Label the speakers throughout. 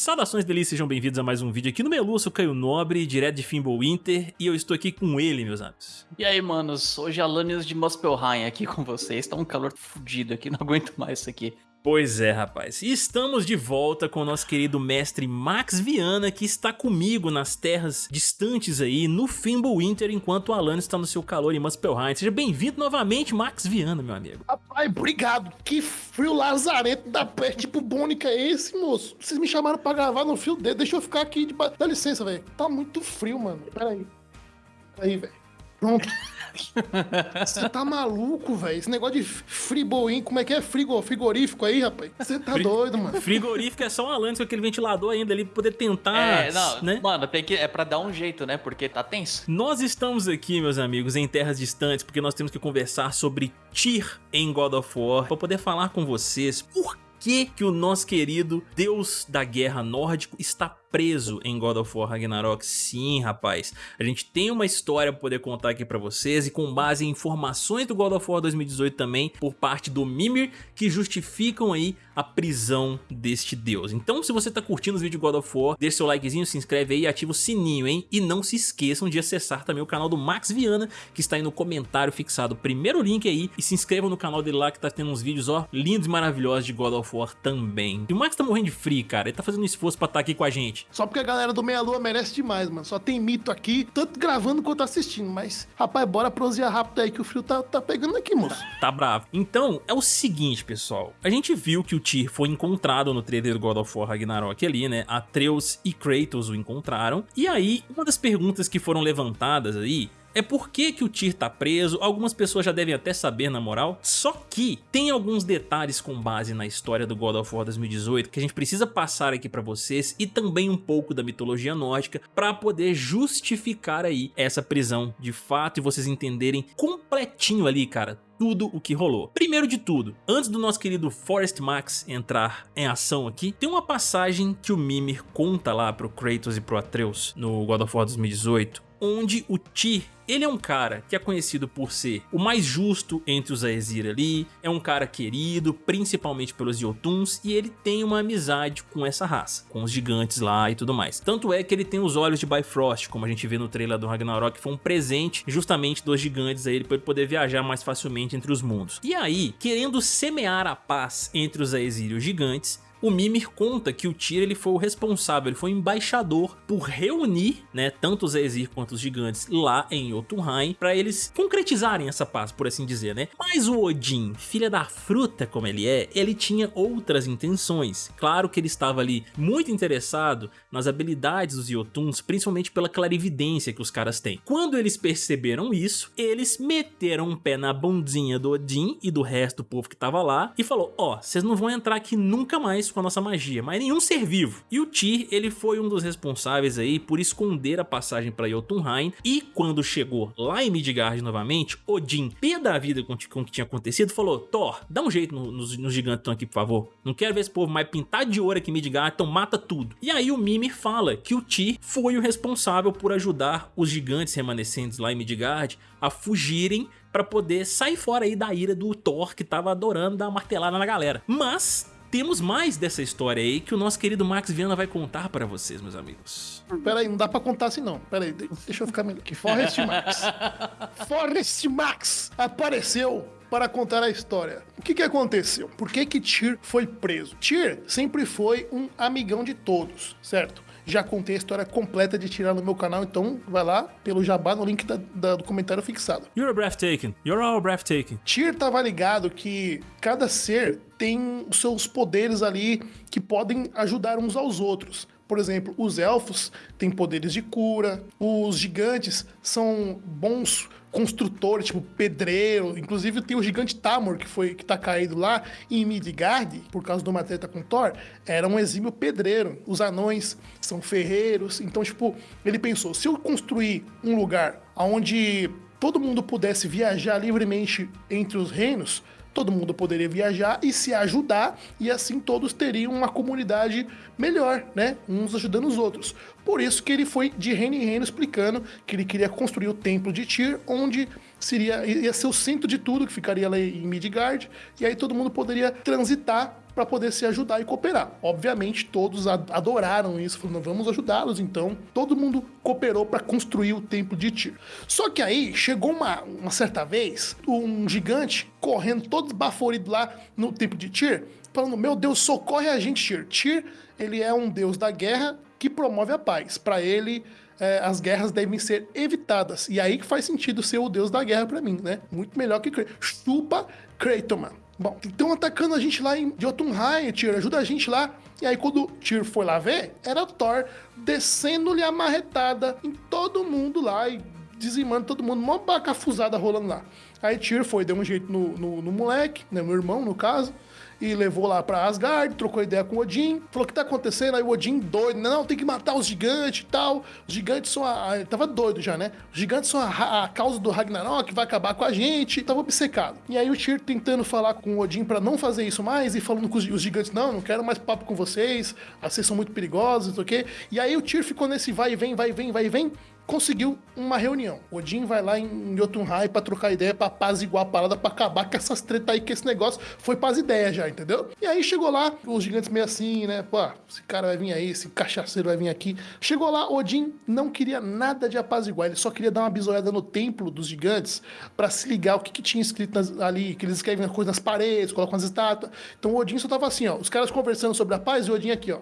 Speaker 1: Saudações delícias, sejam bem-vindos a mais um vídeo aqui no Melu, eu sou Caio Nobre, direto de Fimbulwinter, e eu estou aqui com ele, meus amigos.
Speaker 2: E aí, manos, hoje Alanios de Muspelheim aqui com vocês, tá um calor fudido aqui, não aguento mais isso aqui.
Speaker 1: Pois é, rapaz. E estamos de volta com o nosso querido mestre Max Viana, que está comigo nas terras distantes aí, no Fimbulwinter, enquanto o Alan está no seu calor em Muspelheim. Seja bem-vindo novamente, Max Viana, meu amigo.
Speaker 3: Rapaz, obrigado. Que frio lazarento da peste, tipo Bônica é esse, moço? Vocês me chamaram pra gravar no fio dele, deixa eu ficar aqui, de... dá licença, velho. Tá muito frio, mano. Pera aí. Aí, velho. Pronto. Você tá maluco, velho? Esse negócio de friboim, como é que é? Frigo, frigorífico aí, rapaz? Você tá Fri doido, mano.
Speaker 1: Frigorífico é só um Alanis com aquele ventilador ainda ali pra poder tentar.
Speaker 2: É, não, né? Mano, tem que, é pra dar um jeito, né? Porque tá tenso.
Speaker 1: Nós estamos aqui, meus amigos, em terras distantes, porque nós temos que conversar sobre Tyr em God of War, pra poder falar com vocês por que que o nosso querido deus da guerra nórdico está preso em God of War Ragnarok. Sim, rapaz. A gente tem uma história pra poder contar aqui pra vocês e com base em informações do God of War 2018 também por parte do Mimir que justificam aí a prisão deste deus. Então se você tá curtindo os vídeos de God of War, deixa seu likezinho, se inscreve aí e ativa o sininho, hein? E não se esqueçam de acessar também o canal do Max Viana, que está aí no comentário fixado. Primeiro link aí e se inscrevam no canal dele lá que tá tendo uns vídeos, ó, lindos e maravilhosos de God of War também. E o Max tá morrendo de frio, cara. Ele tá fazendo um esforço pra estar tá aqui com a gente.
Speaker 3: Só porque a galera do Meia Lua merece demais, mano. Só tem mito aqui, tanto gravando quanto assistindo. Mas, rapaz, bora prosear rápido aí que o frio tá, tá pegando aqui, moço.
Speaker 1: Tá bravo. Então, é o seguinte, pessoal. A gente viu que o Tyr foi encontrado no trailer God of War Ragnarok ali, né? Atreus e Kratos o encontraram. E aí, uma das perguntas que foram levantadas aí é por que, que o Tyr tá preso, algumas pessoas já devem até saber na moral, só que tem alguns detalhes com base na história do God of War 2018 que a gente precisa passar aqui pra vocês e também um pouco da mitologia nórdica pra poder justificar aí essa prisão de fato e vocês entenderem completinho ali, cara, tudo o que rolou. Primeiro de tudo, antes do nosso querido Forest Max entrar em ação aqui, tem uma passagem que o Mimir conta lá pro Kratos e pro Atreus no God of War 2018, onde o Tyr ele é um cara que é conhecido por ser o mais justo entre os Aesir ali, é um cara querido, principalmente pelos Jotuns, e ele tem uma amizade com essa raça, com os gigantes lá e tudo mais. Tanto é que ele tem os olhos de Bifrost, como a gente vê no trailer do Ragnarok, que foi um presente justamente dos gigantes a ele para ele poder viajar mais facilmente entre os mundos. E aí, querendo semear a paz entre os Aesir e os gigantes, o Mimir conta que o Tyr ele foi o responsável, ele foi o embaixador por reunir né, tanto os Aesir quanto os gigantes lá em Jotunheim para eles concretizarem essa paz, por assim dizer, né? Mas o Odin, filha da fruta como ele é, ele tinha outras intenções. Claro que ele estava ali muito interessado nas habilidades dos Jotuns, principalmente pela clarividência que os caras têm. Quando eles perceberam isso, eles meteram um pé na bundinha do Odin e do resto do povo que estava lá e falou, ó, oh, vocês não vão entrar aqui nunca mais com a nossa magia, mas nenhum ser vivo. E o Tyr, ele foi um dos responsáveis aí por esconder a passagem para Jotunheim e quando chegou lá em Midgard novamente, Odin, pé da vida com, com o que tinha acontecido, falou, Thor, dá um jeito no, nos, nos gigantes que estão aqui, por favor. Não quero ver esse povo mais pintar de ouro aqui em Midgard, então mata tudo. E aí o Mimir fala que o Tyr foi o responsável por ajudar os gigantes remanescentes lá em Midgard a fugirem para poder sair fora aí da ira do Thor que tava adorando dar martelada na galera. Mas temos mais dessa história aí que o nosso querido Max Viana vai contar para vocês, meus amigos.
Speaker 3: Pera aí, não dá pra contar assim não. Pera aí, deixa eu ficar melhor aqui. Forrest Max. Forrest Max apareceu para contar a história. O que, que aconteceu? Por que que Tyr foi preso? Tyr sempre foi um amigão de todos, certo? Já contei a história completa de tirar no meu canal, então vai lá pelo jabá no link da, da, do comentário fixado.
Speaker 1: You're breathtaking. You're all breathtaking.
Speaker 3: Tyr tava ligado que cada ser tem os seus poderes ali que podem ajudar uns aos outros. Por exemplo, os elfos têm poderes de cura, os gigantes são bons construtores, tipo pedreiro. Inclusive tem o gigante Tamor, que foi que tá caído lá em Midgard, por causa de uma treta com Thor, era um exímio pedreiro. Os anões são ferreiros. Então, tipo, ele pensou, se eu construir um lugar onde todo mundo pudesse viajar livremente entre os reinos, todo mundo poderia viajar e se ajudar, e assim todos teriam uma comunidade melhor, né? Uns ajudando os outros. Por isso que ele foi de reino em reino explicando que ele queria construir o templo de Tyr, onde seria ia ser o centro de tudo, que ficaria lá em Midgard, e aí todo mundo poderia transitar para poder se ajudar e cooperar. Obviamente, todos adoraram isso, falando, vamos ajudá-los, então todo mundo cooperou para construir o templo de Tyr. Só que aí chegou uma, uma certa vez, um gigante correndo todo esbaforido lá no templo de Tyr, falando: Meu Deus, socorre a gente, Tyr. Tyr, ele é um deus da guerra que promove a paz. Para ele, é, as guerras devem ser evitadas. E aí que faz sentido ser o deus da guerra para mim, né? Muito melhor que Kratos. Chupa Kratos. Bom, estão atacando a gente lá em Jotunheim, Tyr, ajuda a gente lá. E aí quando Tyr foi lá ver, era Thor descendo-lhe a marretada em todo mundo lá e dizimando todo mundo, uma bacafuzada rolando lá. Aí Tyr foi, deu um jeito no, no, no moleque, né, no irmão no caso, e levou lá pra Asgard, trocou ideia com o Odin, falou o que tá acontecendo, aí o Odin doido, não, tem que matar os gigantes e tal, os gigantes são a... ele tava doido já, né? Os gigantes são a, a causa do Ragnarok, vai acabar com a gente, tava obcecado. E aí o Tyr tentando falar com o Odin para não fazer isso mais, e falando com os, gigantes, não, não quero mais papo com vocês, vocês são muito perigosos, não sei o quê. E aí o Tyr ficou nesse vai e vem, vai e vem, vai e vem, conseguiu uma reunião. Odin vai lá em Jotunheim pra trocar ideia, pra igual a parada, pra acabar com essas tretas aí, que esse negócio foi paz ideia já, entendeu? E aí chegou lá, os gigantes meio assim, né? Pô, esse cara vai vir aí, esse cachaceiro vai vir aqui. Chegou lá, Odin não queria nada de apaziguar, ele só queria dar uma bisoiada no templo dos gigantes para se ligar o que, que tinha escrito nas, ali, que eles escrevem coisas nas paredes, colocam as estátuas. Então Odin só tava assim, ó, os caras conversando sobre a paz e Odin aqui, ó.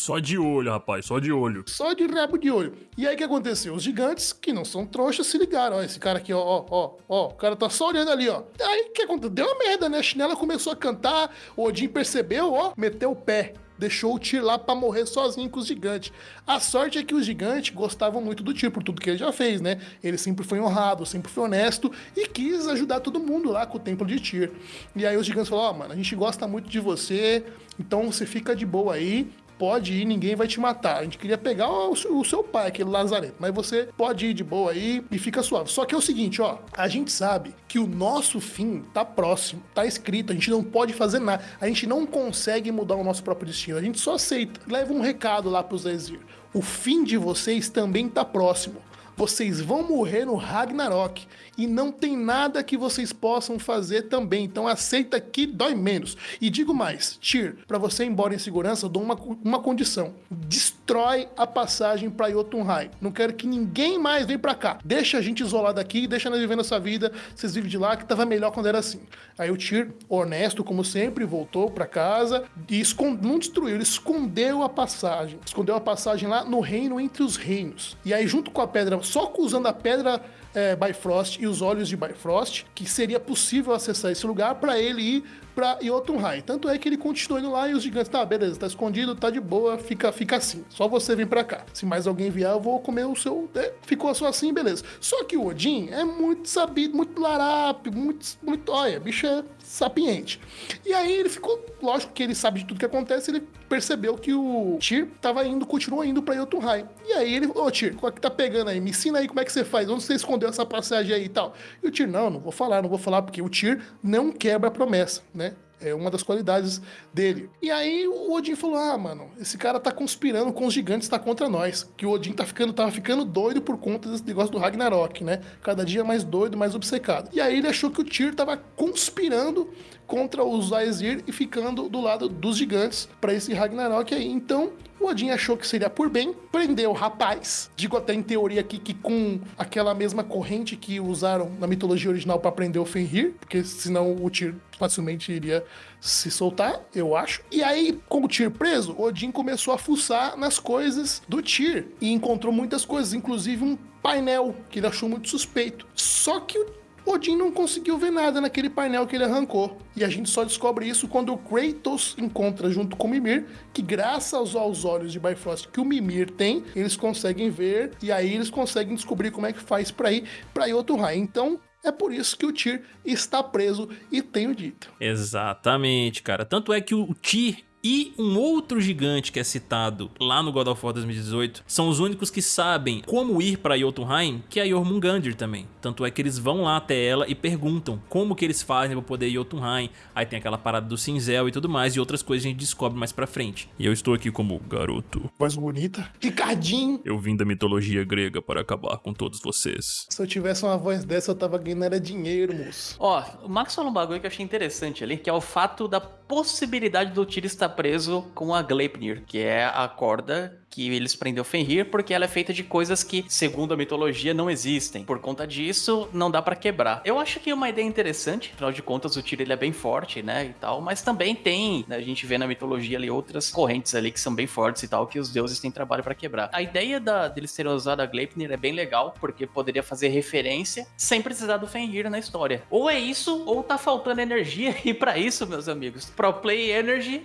Speaker 1: Só de olho, rapaz, só de olho.
Speaker 3: Só de rabo de olho. E aí o que aconteceu? Os gigantes, que não são trouxas, se ligaram. Ó, esse cara aqui, ó, ó, ó, ó, o cara tá só olhando ali, ó. Aí o que aconteceu? Deu uma merda, né? A chinela começou a cantar, o Odin percebeu, ó, meteu o pé deixou o Tyr lá para morrer sozinho com os gigantes. A sorte é que os gigantes gostavam muito do Tyr por tudo que ele já fez, né? Ele sempre foi honrado, sempre foi honesto e quis ajudar todo mundo lá com o templo de Tyr. E aí os gigantes falaram: Ó, oh, mano, a gente gosta muito de você, então você fica de boa aí pode ir, ninguém vai te matar. A gente queria pegar o, o seu pai, aquele Lazarento, mas você pode ir de boa aí e fica suave. Só que é o seguinte, ó, a gente sabe que o nosso fim tá próximo, tá escrito, a gente não pode fazer nada, a gente não consegue mudar o nosso próprio destino, a gente só aceita. Leva um recado lá pros Ezir. O fim de vocês também tá próximo. Vocês vão morrer no Ragnarok e não tem nada que vocês possam fazer também. Então aceita que dói menos. E digo mais, Tyr, para você ir embora em segurança, eu dou uma, uma condição. Destrói a passagem para Jotunheim. Não quero que ninguém mais venha para cá. Deixa a gente isolado aqui, deixa nós vivendo essa vida. Vocês vivem de lá que tava melhor quando era assim. Aí o Tyr, honesto como sempre, voltou para casa e escond... não destruiu, ele escondeu a passagem. Escondeu a passagem lá no reino entre os reinos. E aí junto com a pedra só usando a pedra é, Bifrost e os olhos de Bifrost, que seria possível acessar esse lugar para ele ir para Jotunheim. Tanto é que ele continua indo lá e os gigantes, tá, beleza, tá escondido, tá de boa, fica, fica assim. Só você vem para cá. Se mais alguém vier, eu vou comer o seu. É, ficou só assim, beleza. Só que o Odin é muito sabido, muito larápio, muito, muito. Olha, bicho é sapiente. E aí ele ficou, lógico que ele sabe de tudo que acontece, ele percebeu que o Tyr tava indo, continua indo pra Jotunheim. E aí ele, ô Tyr, qual é que tá pegando aí? Me ensina aí como é que você faz, onde você escondeu essa passagem aí e tal. E o Tyr, não, não vou falar, não vou falar, porque o Tyr não quebra a promessa, né? É uma das qualidades dele. E aí o Odin falou: Ah, mano, esse cara tá conspirando com os gigantes, tá contra nós. Que o Odin tá ficando, tava ficando doido por conta desse negócio do Ragnarok, né? Cada dia mais doido, mais obcecado. E aí ele achou que o Tyr tava conspirando contra os Aesir e ficando do lado dos gigantes para esse Ragnarok aí. Então, o Odin achou que seria por bem, prendeu o rapaz. Digo até em teoria aqui que com aquela mesma corrente que usaram na mitologia original para prender o Fenrir, porque senão o Tyr facilmente iria se soltar, eu acho. E aí, com o Tyr preso, Odin começou a fuçar nas coisas do Tyr e encontrou muitas coisas, inclusive um painel que ele achou muito suspeito. Só que o Odin não conseguiu ver nada naquele painel que ele arrancou. E a gente só descobre isso quando o Kratos encontra junto com o Mimir, que graças aos olhos de Bifrost que o Mimir tem, eles conseguem ver e aí eles conseguem descobrir como é que faz para ir para Jotunheim. Então, é por isso que o Tyr está preso e tenho dito.
Speaker 1: Exatamente, cara. Tanto é que o Tyr e um outro gigante que é citado lá no God of War 2018 são os únicos que sabem como ir para Jotunheim, que é a Jormungandr também. Tanto é que eles vão lá até ela e perguntam como que eles fazem para poder ir a Jotunheim. Aí tem aquela parada do cinzel e tudo mais e outras coisas a gente descobre mais pra frente. E eu estou aqui como garoto.
Speaker 3: Voz bonita. Ricardinho.
Speaker 1: Eu vim da mitologia grega para acabar com todos vocês.
Speaker 3: Se eu tivesse uma voz dessa, eu tava ganhando era dinheiro, moço.
Speaker 2: Ó, o Max falou um bagulho que eu achei interessante ali, que é o fato da possibilidade do Tyr estar preso com a Gleipnir, que é a corda que eles prendeu Fenrir porque ela é feita de coisas que, segundo a mitologia, não existem. Por conta disso, não dá para quebrar. Eu acho que é uma ideia interessante, afinal de contas o Tyr ele é bem forte, né, e tal, mas também tem, né, a gente vê na mitologia ali outras correntes ali que são bem fortes e tal, que os deuses têm trabalho para quebrar. A ideia da, deles terem usado a Gleipnir é bem legal, porque poderia fazer referência sem precisar do Fenrir na história. Ou é isso, ou tá faltando energia, e para isso, meus amigos, Pro Play Energy,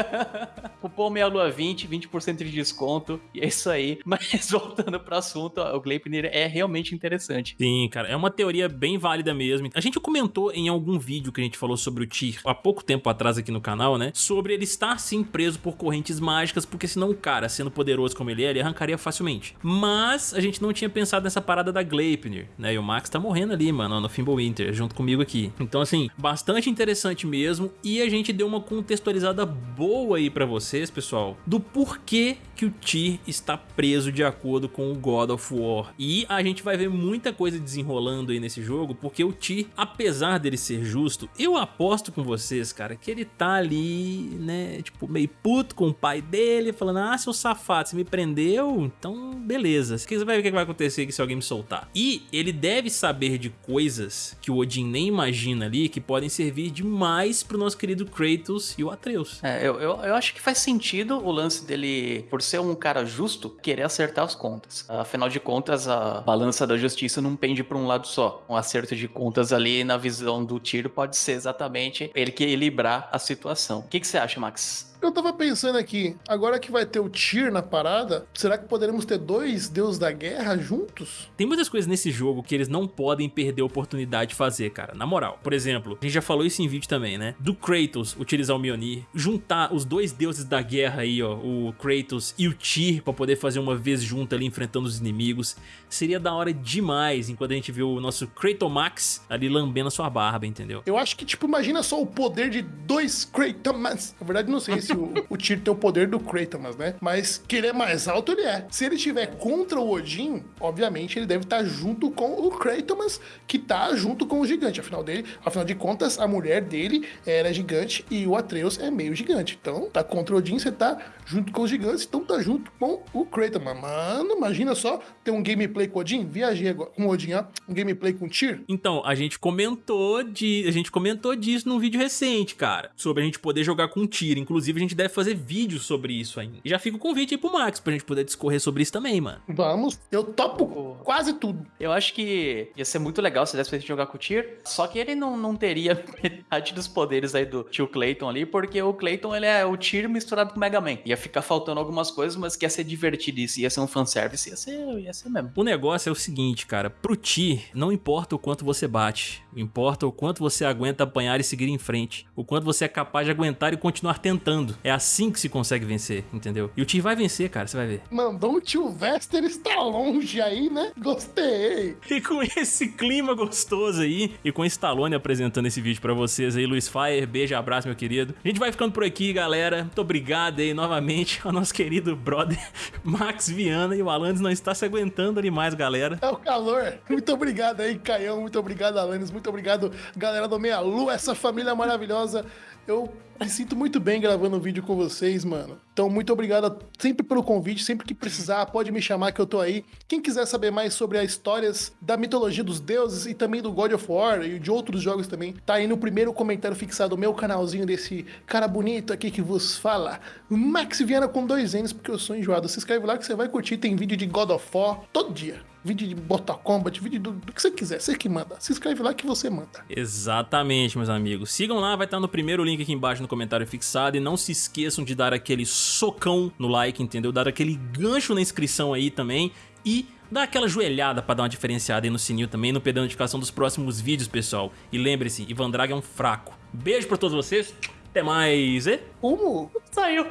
Speaker 2: cupom meia lua 20, 20% de desconto, e é isso aí. Mas voltando pro assunto, o Gleipnir é realmente interessante.
Speaker 1: Sim, cara, é uma teoria bem válida mesmo. A gente comentou em algum vídeo que a gente falou sobre o Tyr há pouco tempo atrás aqui no canal, né? Sobre ele estar sim preso por correntes mágicas, porque senão o cara, sendo poderoso como ele é, ele arrancaria facilmente. Mas a gente não tinha pensado nessa parada da Gleipnir, né? E o Max tá morrendo ali, mano, no Fimbulwinter, junto comigo aqui. Então, assim, bastante interessante mesmo. E a gente deu uma contextualizada boa aí pra vocês, pessoal, do porquê que o Tyr está preso de acordo com o God of War. E a gente vai ver muita coisa desenrolando aí nesse jogo, porque o Tyr, apesar dele ser justo, eu aposto com vocês, cara, que ele tá ali, né, tipo, meio puto com o pai dele, falando, ah, seu safado, você me prendeu? Então, beleza. Você vai ver o que vai acontecer aqui se alguém me soltar. E ele deve saber de coisas que o Odin nem imagina ali, que podem servir demais pro nosso querido Kratos e o Atreus.
Speaker 2: É, eu, eu, eu acho que faz sentido o lance dele, por ser um cara justo, querer acertar as contas. Afinal de contas, a balança da justiça não pende para um lado só. Um acerto de contas ali na visão do tiro pode ser exatamente ele equilibrar a situação. O que, que você acha, Max?
Speaker 3: Eu tava pensando aqui, agora que vai ter o Tyr na parada, será que poderemos ter dois deuses da guerra juntos?
Speaker 1: Tem muitas coisas nesse jogo que eles não podem perder a oportunidade de fazer, cara, na moral. Por exemplo, a gente já falou isso em vídeo também, né? Do Kratos utilizar o Mjolnir, juntar os dois deuses da guerra aí, ó, o Kratos e o Tyr pra poder fazer uma vez junto ali enfrentando os inimigos, seria da hora demais enquanto a gente viu o nosso Kratomax ali lambendo a sua barba, entendeu?
Speaker 3: Eu acho que, tipo, imagina só o poder de dois Kratomax. Na verdade, não sei o, o Tyr tem o poder do Kratos, né? Mas que ele é mais alto, ele é. Se ele estiver contra o Odin, obviamente ele deve estar junto com o Kratos, que tá junto com o gigante. Afinal, dele, afinal de contas, a mulher dele era gigante e o Atreus é meio gigante. Então, tá contra o Odin, você tá junto com os gigantes, então tá junto com o Kratos. Mano, imagina só ter um gameplay com o Odin. Viajei agora com o Odin, ó. Um gameplay com o Tyr.
Speaker 1: Então, a gente comentou de, a gente comentou disso num vídeo recente, cara, sobre a gente poder jogar com Tyr. Inclusive, gente deve fazer vídeo sobre isso ainda. E já fica o convite aí pro Max pra gente poder discorrer sobre isso também, mano.
Speaker 3: Vamos, eu topo quase tudo.
Speaker 2: Eu acho que ia ser muito legal se desse pra gente jogar com o Tyr, só que ele não, não teria metade dos poderes aí do tio Clayton ali, porque o Clayton ele é o Tyr misturado com o Mega Man. Ia ficar faltando algumas coisas, mas que ia ser divertido isso, ia ser um fanservice, ia ser, ia ser mesmo.
Speaker 1: O negócio é o seguinte, cara, pro Tyr, não importa o quanto você bate, importa o quanto você aguenta apanhar e seguir em frente, o quanto você é capaz de aguentar e continuar tentando. É assim que se consegue vencer, entendeu? E o Tyr vai vencer, cara, você vai ver.
Speaker 3: Mandou o tio Vester está longe aí, né? Gostei.
Speaker 1: E com esse clima gostoso aí, e com o Stallone apresentando esse vídeo pra vocês aí, Luiz Fire, beijo, abraço, meu querido. A gente vai ficando por aqui, galera. Muito obrigado aí novamente ao nosso querido brother Max Viana. E o Alanis não está se aguentando ali mais, galera.
Speaker 3: É o calor. Muito obrigado aí, Caião. Muito obrigado, Alanis. Muito obrigado, galera do Meia Lua, essa família maravilhosa. Eu me sinto muito bem gravando um vídeo com vocês, mano. Então, muito obrigado sempre pelo convite. Sempre que precisar, pode me chamar que eu tô aí. Quem quiser saber mais sobre as histórias da mitologia dos deuses e também do God of War e de outros jogos também, tá aí no primeiro comentário fixado, meu canalzinho desse cara bonito aqui que vos fala. Max Viana com dois N's, porque eu sou enjoado. Se inscreve lá que você vai curtir. Tem vídeo de God of War todo dia vídeo de Mortal Kombat, vídeo do, do, que você quiser, você que manda. Se inscreve lá que você manda.
Speaker 1: Exatamente, meus amigos. Sigam lá, vai estar no primeiro link aqui embaixo no comentário fixado e não se esqueçam de dar aquele socão no like, entendeu? Dar aquele gancho na inscrição aí também e dá aquela joelhada pra dar uma diferenciada aí no sininho também, não perder a notificação dos próximos vídeos, pessoal. E lembre-se, Ivan Draga é um fraco. Beijo pra todos vocês, até mais, e...
Speaker 3: Como?
Speaker 2: Saiu.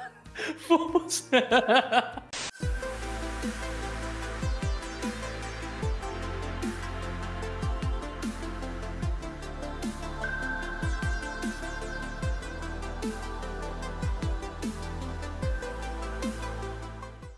Speaker 2: Fomos.